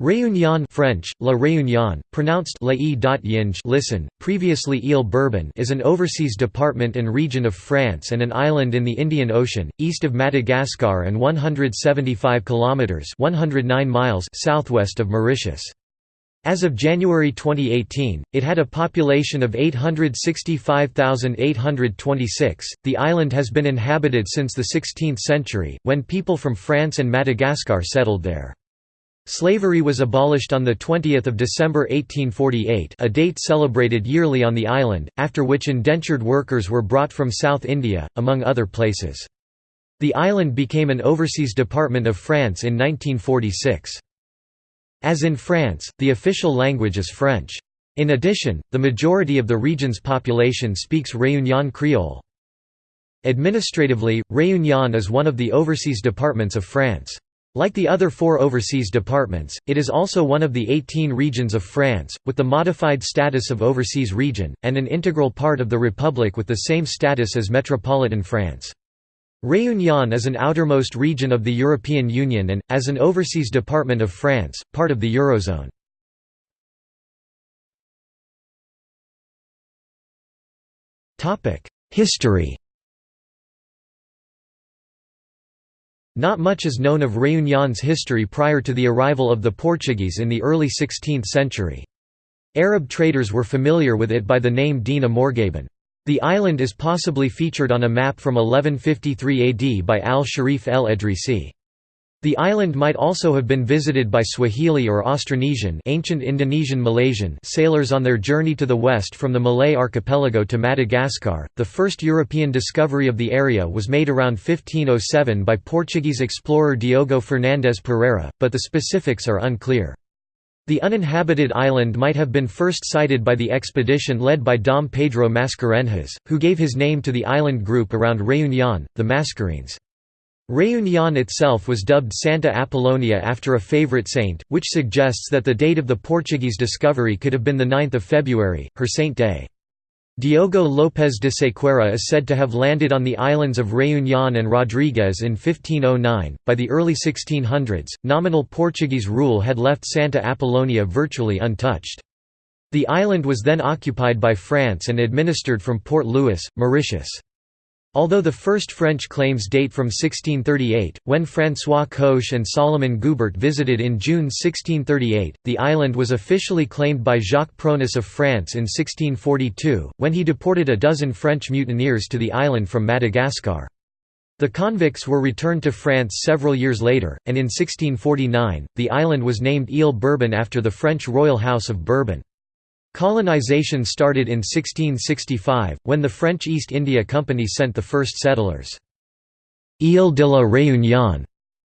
Réunion French, La Réunion, pronounced la listen, previously Ile Bourbon is an overseas department and region of France and an island in the Indian Ocean, east of Madagascar and 175 kilometres 109 miles southwest of Mauritius. As of January 2018, it had a population of 865,826. The island has been inhabited since the 16th century, when people from France and Madagascar settled there. Slavery was abolished on 20 December 1848 a date celebrated yearly on the island, after which indentured workers were brought from South India, among other places. The island became an overseas department of France in 1946. As in France, the official language is French. In addition, the majority of the region's population speaks Réunion Creole. Administratively, Réunion is one of the overseas departments of France. Like the other four overseas departments, it is also one of the 18 regions of France, with the modified status of overseas region, and an integral part of the Republic with the same status as metropolitan France. Réunion is an outermost region of the European Union and, as an overseas department of France, part of the Eurozone. History Not much is known of Réunion's history prior to the arrival of the Portuguese in the early 16th century. Arab traders were familiar with it by the name Dina Morgheben. The island is possibly featured on a map from 1153 AD by al-Sharif el-Edrisi. The island might also have been visited by Swahili or Austronesian ancient Indonesian Malaysian sailors on their journey to the west from the Malay archipelago to Madagascar. The first European discovery of the area was made around 1507 by Portuguese explorer Diogo Fernandes Pereira, but the specifics are unclear. The uninhabited island might have been first sighted by the expedition led by Dom Pedro Mascarenhas, who gave his name to the island group around Réunion, the Mascarenes. Réunion itself was dubbed Santa Apollonia after a favorite saint, which suggests that the date of the Portuguese discovery could have been 9 February, her saint day. Diogo Lopes de Sequeira is said to have landed on the islands of Réunion and Rodrigues in 1509. By the early 1600s, nominal Portuguese rule had left Santa Apollonia virtually untouched. The island was then occupied by France and administered from Port Louis, Mauritius. Although the first French claims date from 1638, when François Coche and Solomon Goubert visited in June 1638, the island was officially claimed by Jacques Pronis of France in 1642, when he deported a dozen French mutineers to the island from Madagascar. The convicts were returned to France several years later, and in 1649, the island was named Ile Bourbon after the French royal house of Bourbon. Colonization started in 1665, when the French East India Company sent the first settlers. Île de la Réunion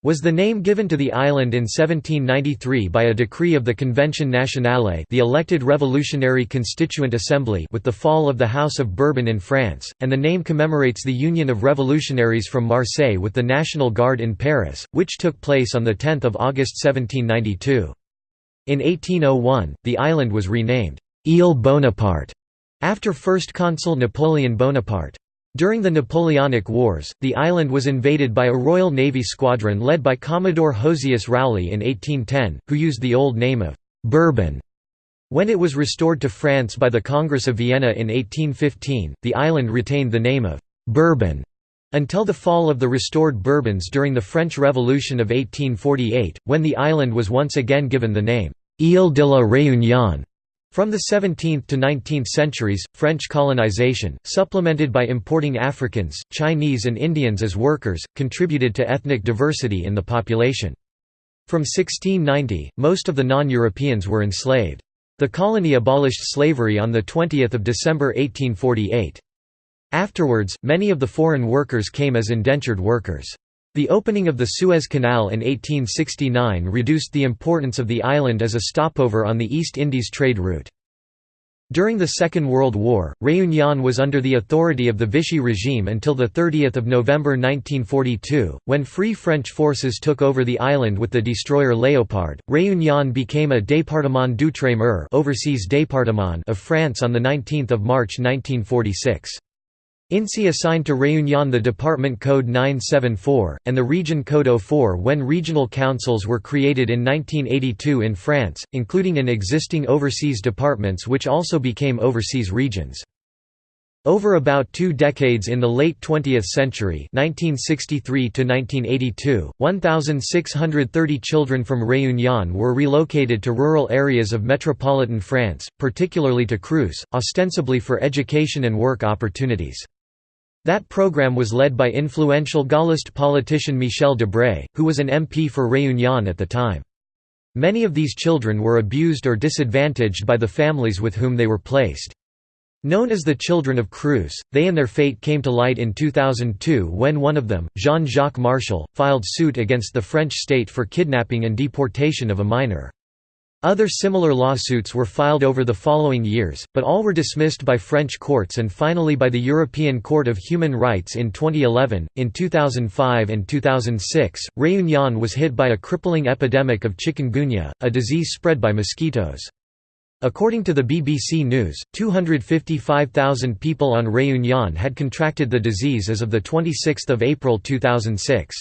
was the name given to the island in 1793 by a decree of the Convention Nationale the elected revolutionary constituent assembly with the fall of the House of Bourbon in France, and the name commemorates the union of revolutionaries from Marseille with the National Guard in Paris, which took place on 10 August 1792. In 1801, the island was renamed Ile Bonaparte, after First Consul Napoleon Bonaparte. During the Napoleonic Wars, the island was invaded by a Royal Navy squadron led by Commodore Josias Rowley in 1810, who used the old name of «Bourbon». When it was restored to France by the Congress of Vienna in 1815, the island retained the name of «Bourbon» until the fall of the restored Bourbons during the French Revolution of 1848, when the island was once again given the name «Ile de la Réunion». From the 17th to 19th centuries, French colonization, supplemented by importing Africans, Chinese and Indians as workers, contributed to ethnic diversity in the population. From 1690, most of the non-Europeans were enslaved. The colony abolished slavery on 20 December 1848. Afterwards, many of the foreign workers came as indentured workers. The opening of the Suez Canal in 1869 reduced the importance of the island as a stopover on the East Indies trade route. During the Second World War, Réunion was under the authority of the Vichy regime until 30 November 1942, when Free French forces took over the island with the destroyer Léopard. Réunion became a département d'outre-mer overseas département of France on 19 March 1946. INSEE assigned to Réunion the Department Code 974, and the Region Code 04 when regional councils were created in 1982 in France, including in existing overseas departments which also became overseas regions. Over about two decades in the late 20th century 1963 1,630 children from Réunion were relocated to rural areas of metropolitan France, particularly to Creuse, ostensibly for education and work opportunities. That program was led by influential Gaullist politician Michel Debré, who was an MP for Réunion at the time. Many of these children were abused or disadvantaged by the families with whom they were placed. Known as the Children of Creuse, they and their fate came to light in 2002 when one of them, Jean-Jacques Martial, filed suit against the French state for kidnapping and deportation of a minor. Other similar lawsuits were filed over the following years, but all were dismissed by French courts and finally by the European Court of Human Rights in 2011. In 2005 and 2006, Réunion was hit by a crippling epidemic of chikungunya, a disease spread by mosquitoes. According to the BBC News, 255,000 people on Réunion had contracted the disease as of 26 April 2006.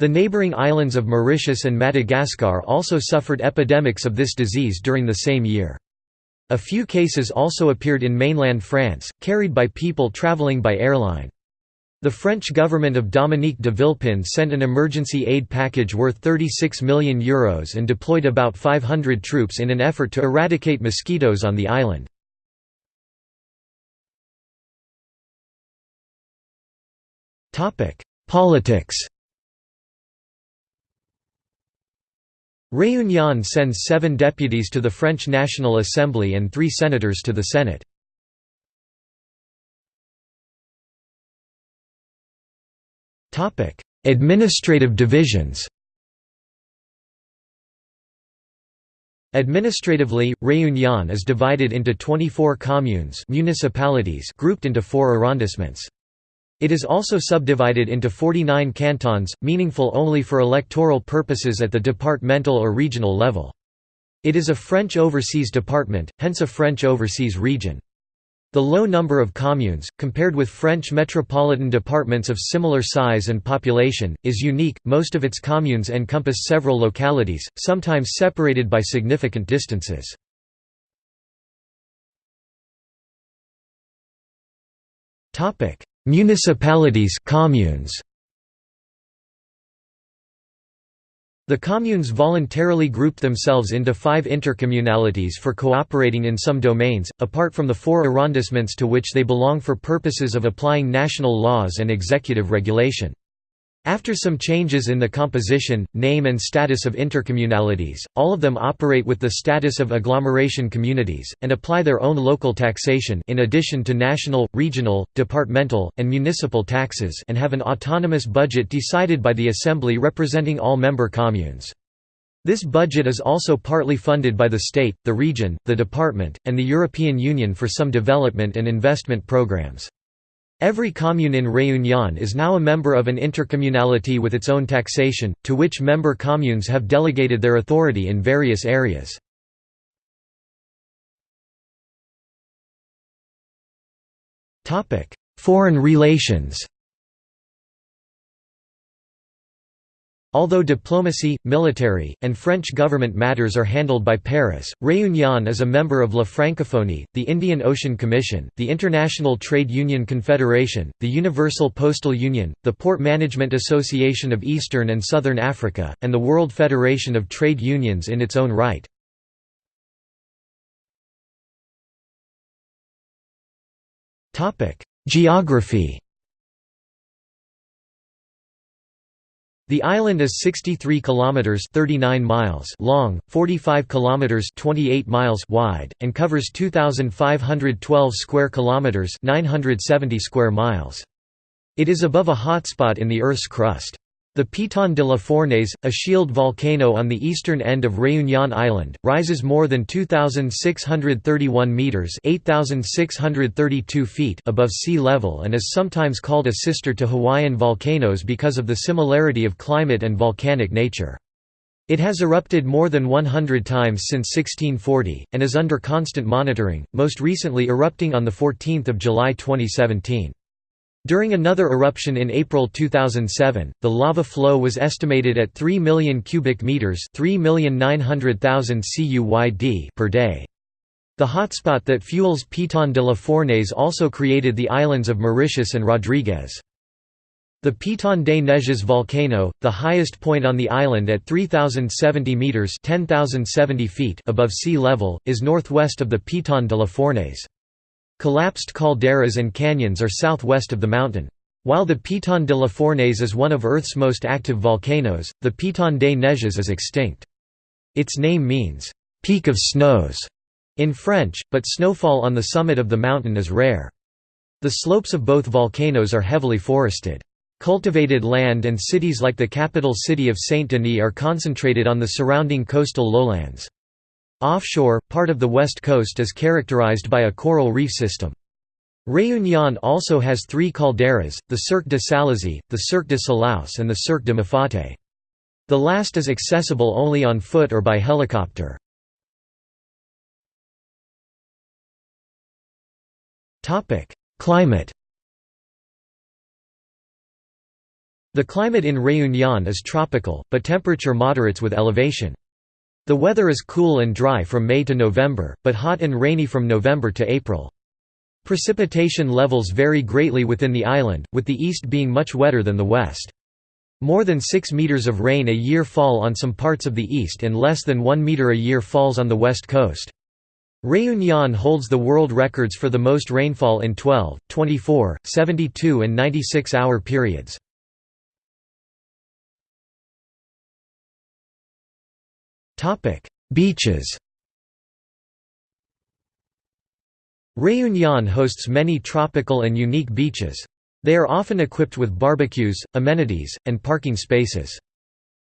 The neighbouring islands of Mauritius and Madagascar also suffered epidemics of this disease during the same year. A few cases also appeared in mainland France, carried by people travelling by airline. The French government of Dominique de Villepin sent an emergency aid package worth €36 million Euros and deployed about 500 troops in an effort to eradicate mosquitoes on the island. Politics Réunion sends seven deputies to the French National Assembly and three senators to the Senate. Administrative divisions Administratively, Réunion is divided into 24 communes municipalities grouped into four arrondissements. It is also subdivided into 49 cantons, meaningful only for electoral purposes at the departmental or regional level. It is a French overseas department, hence a French overseas region. The low number of communes, compared with French metropolitan departments of similar size and population, is unique. Most of its communes encompass several localities, sometimes separated by significant distances. Topic: Municipalities communes. The communes voluntarily grouped themselves into five intercommunalities for cooperating in some domains, apart from the four arrondissements to which they belong for purposes of applying national laws and executive regulation. After some changes in the composition, name and status of intercommunalities, all of them operate with the status of agglomeration communities, and apply their own local taxation in addition to national, regional, departmental, and municipal taxes and have an autonomous budget decided by the Assembly representing all member communes. This budget is also partly funded by the state, the region, the department, and the European Union for some development and investment programs. Every commune in Réunion is now a member of an intercommunality with its own taxation, to which member communes have delegated their authority in various areas. Foreign relations Although diplomacy, military, and French government matters are handled by Paris, Réunion is a member of La Francophonie, the Indian Ocean Commission, the International Trade Union Confederation, the Universal Postal Union, the Port Management Association of Eastern and Southern Africa, and the World Federation of Trade Unions in its own right. Geography The island is 63 kilometers 39 miles long, 45 kilometers 28 miles wide, and covers 2512 square kilometers 970 square miles. It is above a hotspot in the Earth's crust. The Piton de la Fournaise, a shield volcano on the eastern end of Réunion Island, rises more than 2,631 metres 8,632 feet above sea level and is sometimes called a sister to Hawaiian volcanoes because of the similarity of climate and volcanic nature. It has erupted more than 100 times since 1640, and is under constant monitoring, most recently erupting on 14 July 2017. During another eruption in April 2007, the lava flow was estimated at 3 million cubic meters, 3,900,000 CUYD per day. The hotspot that fuels Piton de la Fournaise also created the islands of Mauritius and Rodrigues. The Piton des Neiges volcano, the highest point on the island at 3070 meters (10070 feet) above sea level, is northwest of the Piton de la Fournaise. Collapsed calderas and canyons are southwest of the mountain. While the Piton de la Fournaise is one of Earth's most active volcanoes, the Piton des Neiges is extinct. Its name means, "'peak of snows' in French, but snowfall on the summit of the mountain is rare. The slopes of both volcanoes are heavily forested. Cultivated land and cities like the capital city of Saint-Denis are concentrated on the surrounding coastal lowlands. Offshore, part of the west coast is characterized by a coral reef system. Réunion also has three calderas, the Cirque de Salazie, the Cirque de Cilaos and the Cirque de Mafate. The last is accessible only on foot or by helicopter. Climate The climate in Réunion is tropical, but temperature moderates with elevation. The weather is cool and dry from May to November, but hot and rainy from November to April. Precipitation levels vary greatly within the island, with the east being much wetter than the west. More than 6 meters of rain a year fall on some parts of the east and less than 1 meter a year falls on the west coast. Réunion holds the world records for the most rainfall in 12, 24, 72 and 96 hour periods. Beaches Réunion hosts many tropical and unique beaches. They are often equipped with barbecues, amenities, and parking spaces.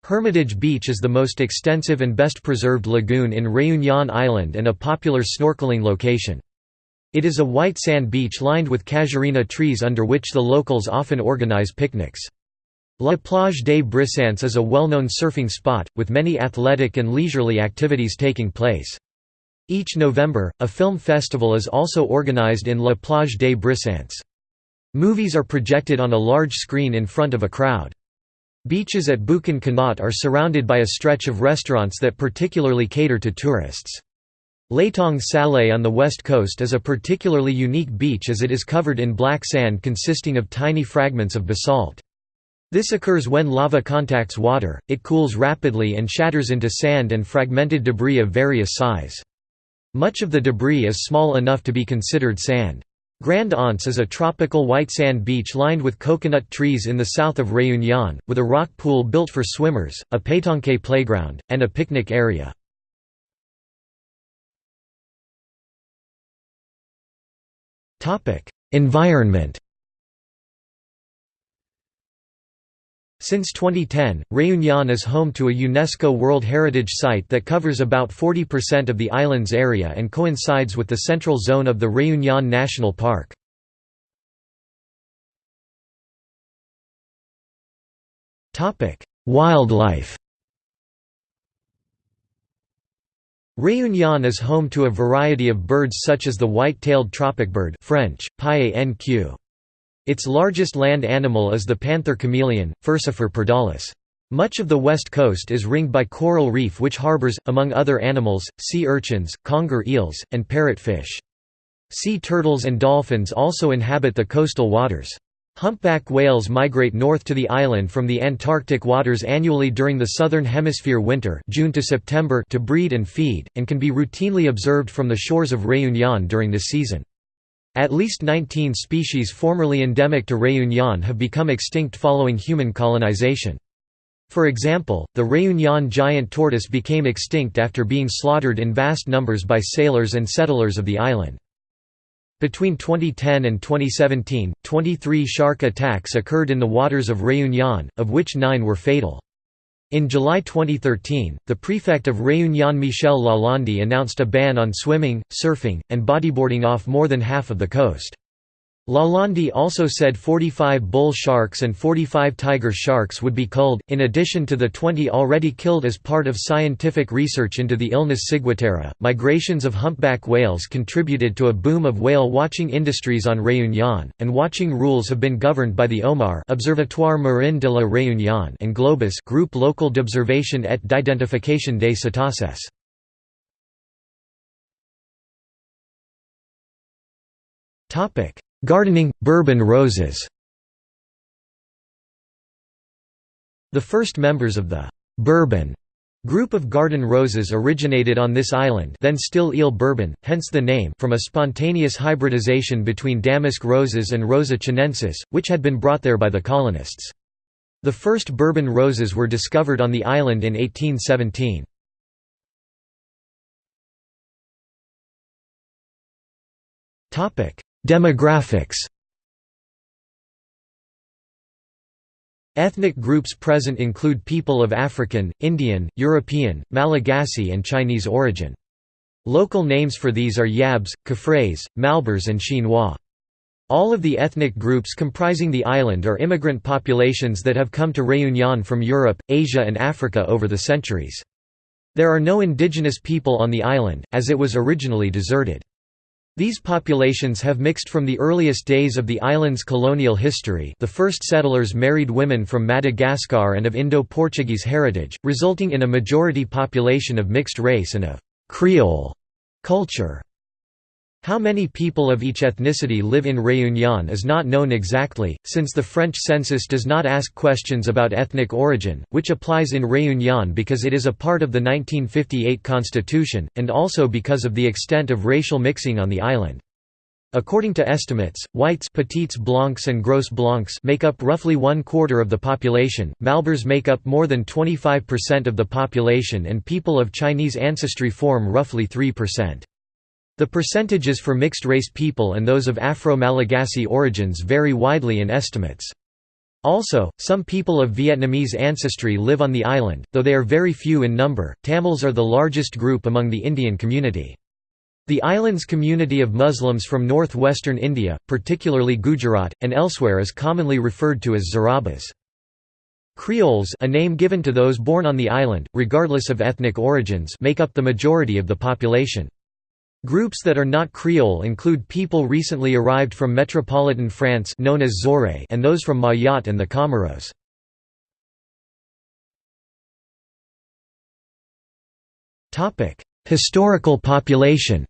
Hermitage Beach is the most extensive and best preserved lagoon in Réunion Island and a popular snorkeling location. It is a white sand beach lined with casuarina trees under which the locals often organize picnics. La Plage des Brisants is a well-known surfing spot, with many athletic and leisurely activities taking place. Each November, a film festival is also organized in La Plage des Brisants. Movies are projected on a large screen in front of a crowd. Beaches at Boucan Canot are surrounded by a stretch of restaurants that particularly cater to tourists. L'étang Salé on the west coast is a particularly unique beach as it is covered in black sand consisting of tiny fragments of basalt. This occurs when lava contacts water, it cools rapidly and shatters into sand and fragmented debris of various size. Much of the debris is small enough to be considered sand. Grand Anse is a tropical white sand beach lined with coconut trees in the south of Réunion, with a rock pool built for swimmers, a pétanque playground, and a picnic area. Environment Since 2010, Réunion is home to a UNESCO World Heritage Site that covers about 40% of the island's area and coincides with the central zone of the Réunion National Park. Wildlife Réunion is home to a variety of birds such as the white-tailed tropicbird French, NQ. Its largest land animal is the panther chameleon, Furcifer pardalis. Much of the west coast is ringed by coral reef which harbors, among other animals, sea urchins, conger eels, and parrotfish. Sea turtles and dolphins also inhabit the coastal waters. Humpback whales migrate north to the island from the Antarctic waters annually during the southern hemisphere winter June to, September to breed and feed, and can be routinely observed from the shores of Réunion during this season. At least 19 species formerly endemic to Réunion have become extinct following human colonization. For example, the Réunion giant tortoise became extinct after being slaughtered in vast numbers by sailors and settlers of the island. Between 2010 and 2017, 23 shark attacks occurred in the waters of Réunion, of which nine were fatal. In July 2013, the prefect of Réunion Michel Lalande announced a ban on swimming, surfing, and bodyboarding off more than half of the coast. Lalande also said 45 bull sharks and 45 tiger sharks would be culled, in addition to the 20 already killed as part of scientific research into the illness ciguatera. Migrations of humpback whales contributed to a boom of whale watching industries on Réunion, and watching rules have been governed by the OMAR Observatoire Marin de la Réunion and Globus Group Local d'Observation et d'Identification des Cétacés. Topic Gardening, Bourbon roses The first members of the «Bourbon» group of garden roses originated on this island then still Ile Bourbon, hence the name from a spontaneous hybridization between damask roses and Rosa chinensis, which had been brought there by the colonists. The first Bourbon roses were discovered on the island in 1817. Demographics Ethnic groups present include people of African, Indian, European, Malagasy and Chinese origin. Local names for these are Yabs, Kafrays, Malbars and Chinois. All of the ethnic groups comprising the island are immigrant populations that have come to Réunion from Europe, Asia and Africa over the centuries. There are no indigenous people on the island, as it was originally deserted. These populations have mixed from the earliest days of the island's colonial history the first settlers married women from Madagascar and of Indo-Portuguese heritage, resulting in a majority population of mixed race and of «Creole» culture. How many people of each ethnicity live in Réunion is not known exactly, since the French census does not ask questions about ethnic origin, which applies in Réunion because it is a part of the 1958 constitution, and also because of the extent of racial mixing on the island. According to estimates, whites Petits Blancs and Gros Blancs make up roughly one quarter of the population, Malbars make up more than 25% of the population and people of Chinese ancestry form roughly 3%. The percentages for mixed-race people and those of Afro-Malagasy origins vary widely in estimates. Also, some people of Vietnamese ancestry live on the island, though they are very few in number. Tamils are the largest group among the Indian community. The island's community of Muslims from northwestern India, particularly Gujarat, and elsewhere is commonly referred to as Zarabes. Creoles a name given to those born on the island, regardless of ethnic origins make up the majority of the population. Groups that are not Creole include people recently arrived from metropolitan France known as Zoré and those from Mayotte and the Comoros. Historical population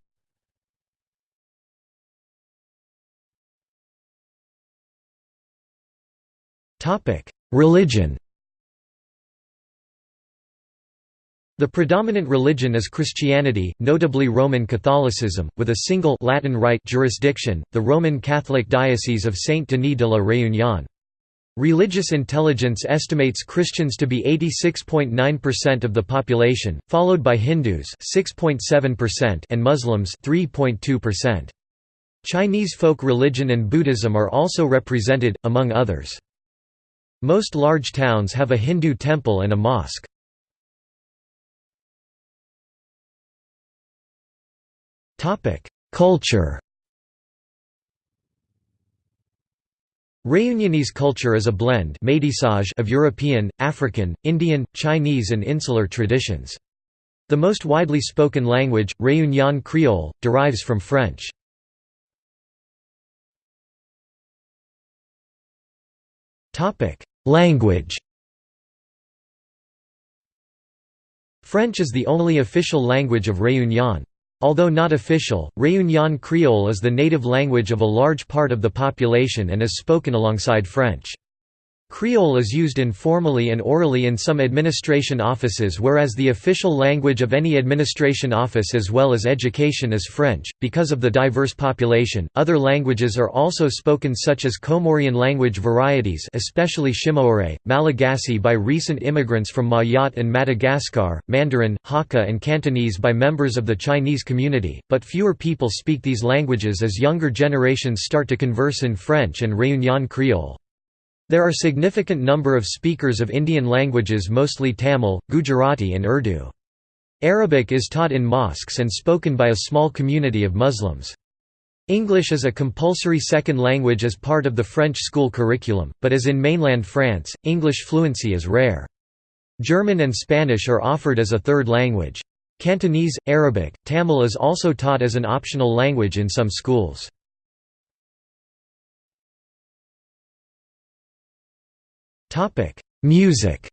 Religion The predominant religion is Christianity, notably Roman Catholicism, with a single Latin Rite jurisdiction, the Roman Catholic Diocese of Saint-Denis de la Réunion. Religious intelligence estimates Christians to be 86.9% of the population, followed by Hindus 6.7% and Muslims 3.2%. Chinese folk religion and Buddhism are also represented, among others. Most large towns have a Hindu temple and a mosque. Culture Réunionese culture is a blend of European, African, Indian, Chinese and insular traditions. The most widely spoken language, Réunion Creole, derives from French. Language French is the only official language of Réunion. Although not official, Réunion Creole is the native language of a large part of the population and is spoken alongside French. Creole is used informally and orally in some administration offices whereas the official language of any administration office as well as education is French. Because of the diverse population, other languages are also spoken such as Comorian language varieties especially Shimaore, Malagasy by recent immigrants from Mayotte and Madagascar, Mandarin, Hakka and Cantonese by members of the Chinese community, but fewer people speak these languages as younger generations start to converse in French and Réunion Creole. There are significant number of speakers of Indian languages mostly Tamil, Gujarati and Urdu. Arabic is taught in mosques and spoken by a small community of Muslims. English is a compulsory second language as part of the French school curriculum, but as in mainland France, English fluency is rare. German and Spanish are offered as a third language. Cantonese, Arabic, Tamil is also taught as an optional language in some schools. Music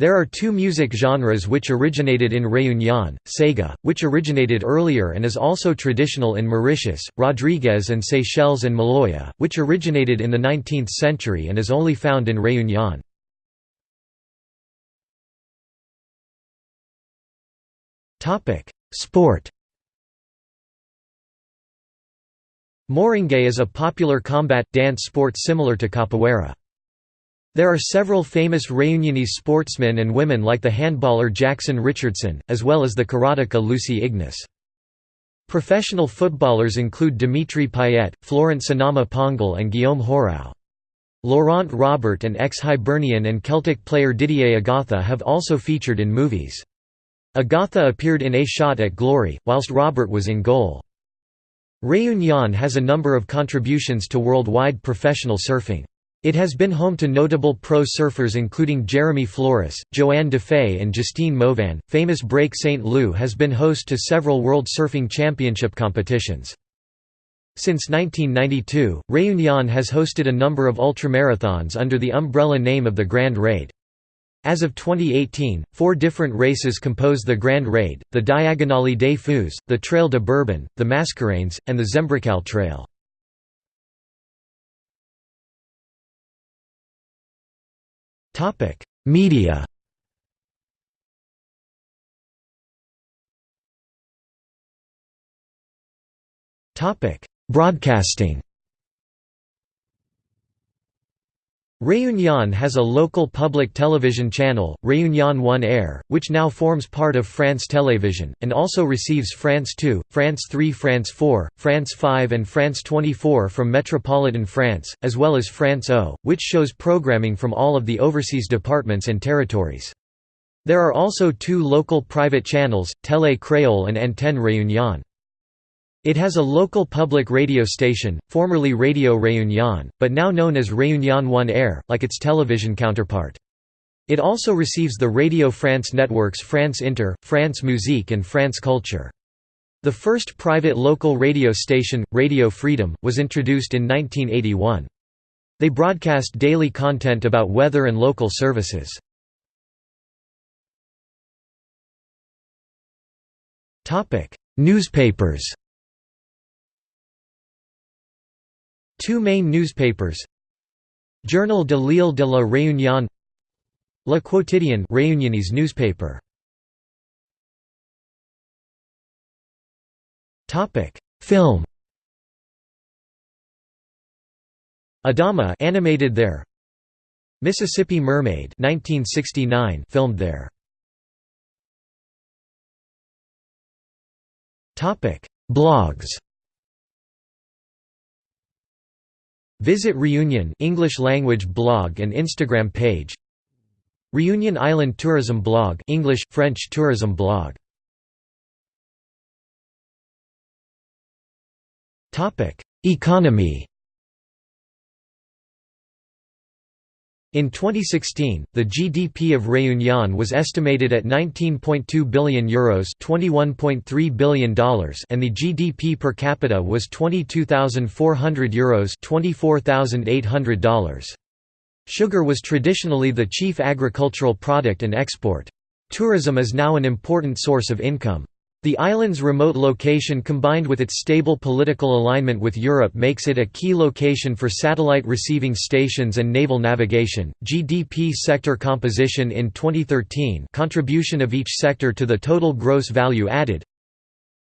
There are two music genres which originated in Réunion, Sega, which originated earlier and is also traditional in Mauritius, Rodrigues and Seychelles and Maloya, which originated in the 19th century and is only found in Réunion. Sport Moringue is a popular combat, dance sport similar to capoeira. There are several famous Reunionese sportsmen and women like the handballer Jackson Richardson, as well as the karateka Lucy Ignace. Professional footballers include Dimitri Payet, Florent Sinama Pongal and Guillaume Hoarau. Laurent Robert and ex-Hibernian and Celtic player Didier Agatha have also featured in movies. Agatha appeared in A Shot at Glory, whilst Robert was in goal. Réunion has a number of contributions to worldwide professional surfing. It has been home to notable pro surfers including Jeremy Flores, Johanne Defay, and Justine Mauvin. Famous Break St. Leu has been host to several World Surfing Championship competitions. Since 1992, Réunion has hosted a number of ultramarathons under the umbrella name of the Grand Raid. As of 2018, four different races compose the Grand Raid, the Diagonale des Fous, the Trail de Bourbon, the Mascarenes, and the Zembrocal Trail. Media Broadcasting Réunion has a local public television channel, Réunion 1 Air, which now forms part of France Télévision, and also receives France 2, France 3 France 4, France 5 and France 24 from Metropolitan France, as well as France O, which shows programming from all of the overseas departments and territories. There are also two local private channels, Télé Créole and Antenne Réunion. It has a local public radio station, formerly Radio Réunion, but now known as Réunion 1 Air, like its television counterpart. It also receives the Radio France networks France Inter, France Musique and France Culture. The first private local radio station, Radio Freedom, was introduced in 1981. They broadcast daily content about weather and local services. Newspapers Two main newspapers. Journal de l'Île de la Réunion. Le Quotidien Réunionnese newspaper. Film. Adama animated there. Mississippi Mermaid 1969 filmed there. Blogs Visit Reunion English language blog and Instagram page. Reunion Island Tourism blog English French tourism blog. Topic Economy In 2016, the GDP of Réunion was estimated at 19.2 billion euros, $21.3 billion, and the GDP per capita was 22,400 euros, $24,800. Sugar was traditionally the chief agricultural product and export. Tourism is now an important source of income. The island's remote location combined with its stable political alignment with Europe makes it a key location for satellite receiving stations and naval navigation. GDP sector composition in 2013 contribution of each sector to the total gross value added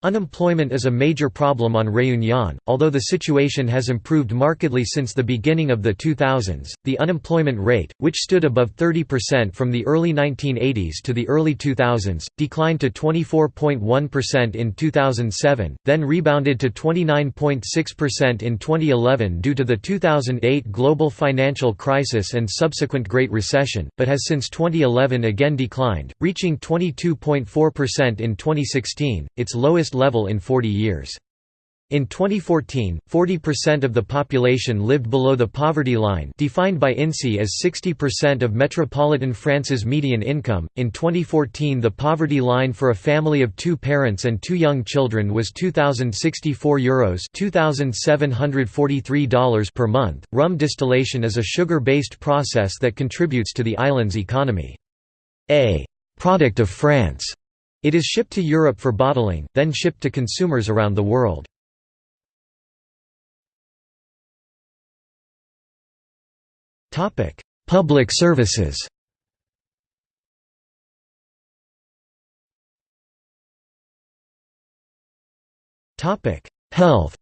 Unemployment is a major problem on Réunion, although the situation has improved markedly since the beginning of the 2000s. The unemployment rate, which stood above 30% from the early 1980s to the early 2000s, declined to 24.1% in 2007, then rebounded to 29.6% in 2011 due to the 2008 global financial crisis and subsequent Great Recession, but has since 2011 again declined, reaching 22.4% in 2016, its lowest lowest level in 40 years. In 2014, 40% of the population lived below the poverty line, defined by INSEE as 60% of metropolitan France's median income. In 2014, the poverty line for a family of 2 parents and 2 young children was 2064 euros, $2743 per month. Rum distillation is a sugar-based process that contributes to the island's economy. A product of France, it is shipped to Europe for bottling, then shipped to consumers around the world. Public services. Health.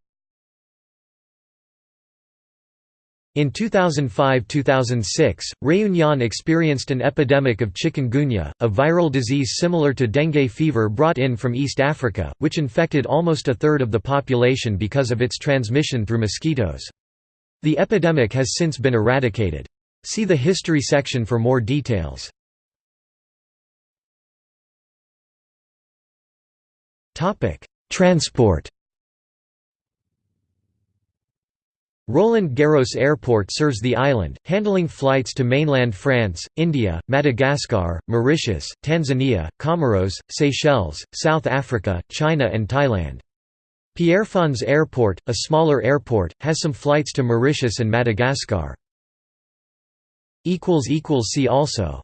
In 2005–2006, Réunion experienced an epidemic of chikungunya, a viral disease similar to dengue fever brought in from East Africa, which infected almost a third of the population because of its transmission through mosquitoes. The epidemic has since been eradicated. See the history section for more details. Transport Roland Garros Airport serves the island, handling flights to mainland France, India, Madagascar, Mauritius, Tanzania, Comoros, Seychelles, South Africa, China and Thailand. Pierrefonds Airport, a smaller airport, has some flights to Mauritius and Madagascar. See also